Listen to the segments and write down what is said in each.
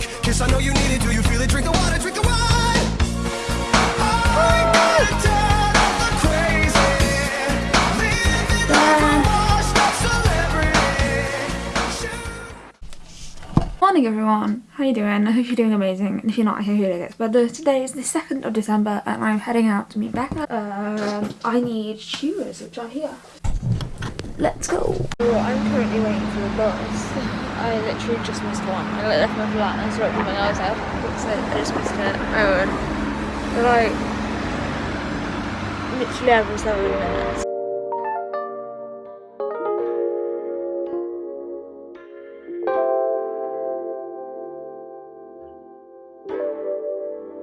drunk. Kiss, I know you need it. Do you feel it? Drink the water, drink the wine. I got tired of the crazy. Living like a washed up celebrity. Morning everyone, how are you doing? I hope you're doing amazing and if you're not I hope you're it gets better. Today is the 2nd of December and I'm heading out to meet Becca. Um, I need shoes which are here. Let's go. I'm currently waiting for the bus. I literally just missed one. I left my flat and I started with my eyes out because I oh, I just missed it. Oh, and like literally every seven minutes.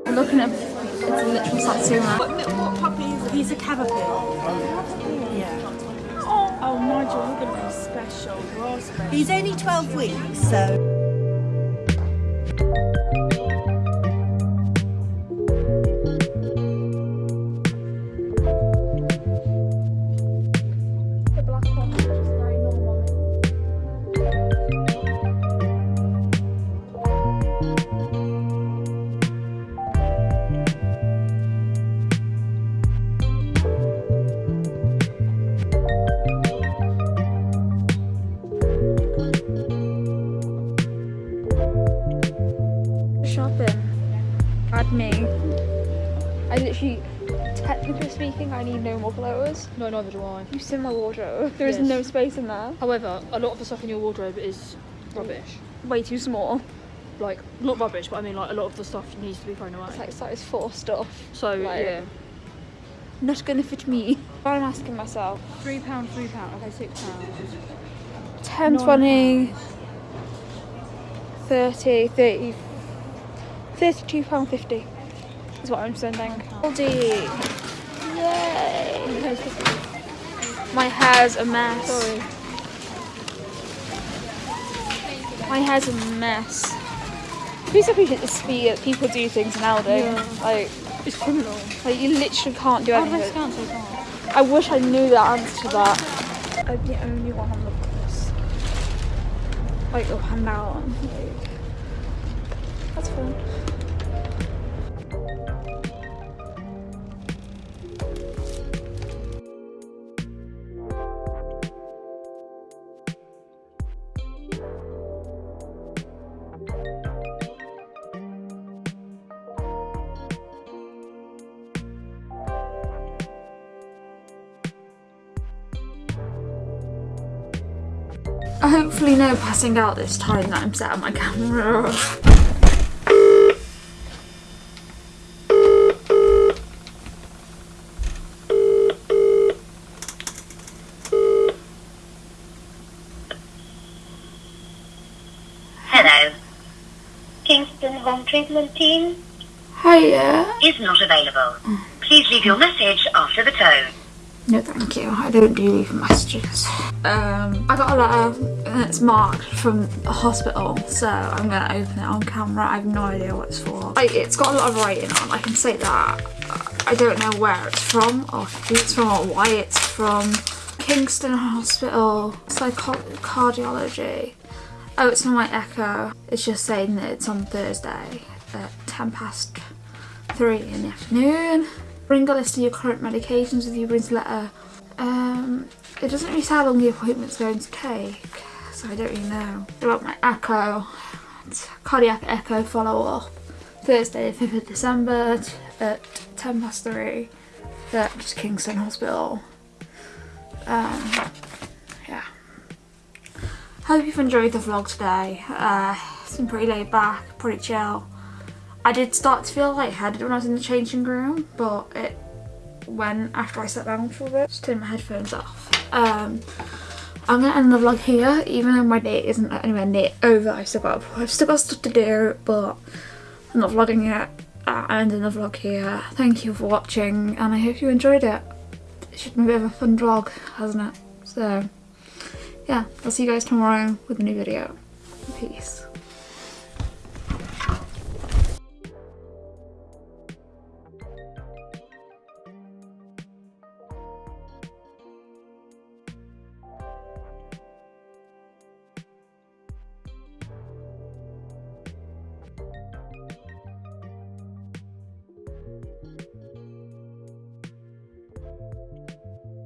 I'm looking at it's a literal Satsuma. What puppy is it? He's a cavapoo. Yeah. Oh, Nigel, you're going to be special. You're special. He's only 12 weeks, so. Speaking, I need no more clothes. No, neither do I. You see my wardrobe. There is Yes. no space in there. However, a lot of the stuff in your wardrobe is rubbish. Way too small. Like, not rubbish, but I mean, like, a lot of the stuff needs to be thrown away. It's like size four stuff. so, like- yeah. Not gonna fit me. But I'm asking myself. Three pound, three pound, okay, six pounds. 10, Nine 20, 30, 30, 32 pound 50 is what I'm spending. Aldi. Yay. My hair's a mess. Sorry. My hair's a mess. Please appreciate the speed that people do things nowadays. Yeah. Like, It's criminal. like you literally can't do anything. fast? I wish I knew the answer to that. I'm the only one on the bus. Like up and down. Like, that's fun. Hopefully no passing out this time that I'm set on my camera. Hello. Kingston Home Treatment Team Hiya. is not available. Please leave your message after the tone. No thank you, I don't do leave messages. Um, I got a letter and it's marked from a hospital so I'm gonna open it on camera. I have no idea what it's for. Like, it's got a lot of writing on, I can say that. I don't know where it's from or who it's from or why it's from. Kingston Hospital, Psycho Cardiology. Oh, it's from my echo. It's just saying that it's on Thursday at 10 past 3 in the afternoon. Bring a list of your current medications with you, bring a letter. Um, it doesn't really say how long the appointment's going to take, so I don't really know. About my echo, cardiac echo follow up. Thursday, the 5th of December at 10 past 3 at Kingston Hospital. Um, yeah. Hope you've enjoyed the vlog today. Uh, it's been pretty laid back, pretty chill. I did start to feel lightheaded when I was in the changing room, but it went after I sat down for a bit. Just turned my headphones off. Um, I'm gonna end the vlog here, even though my day isn't anywhere near over. I've still got I've still got stuff to do, but I'm not vlogging yet. Uh, I'm ending the vlog here. Thank you for watching, and I hope you enjoyed it. It's been a bit of a fun vlog, hasn't it? So, yeah, I'll see you guys tomorrow with a new video. Peace.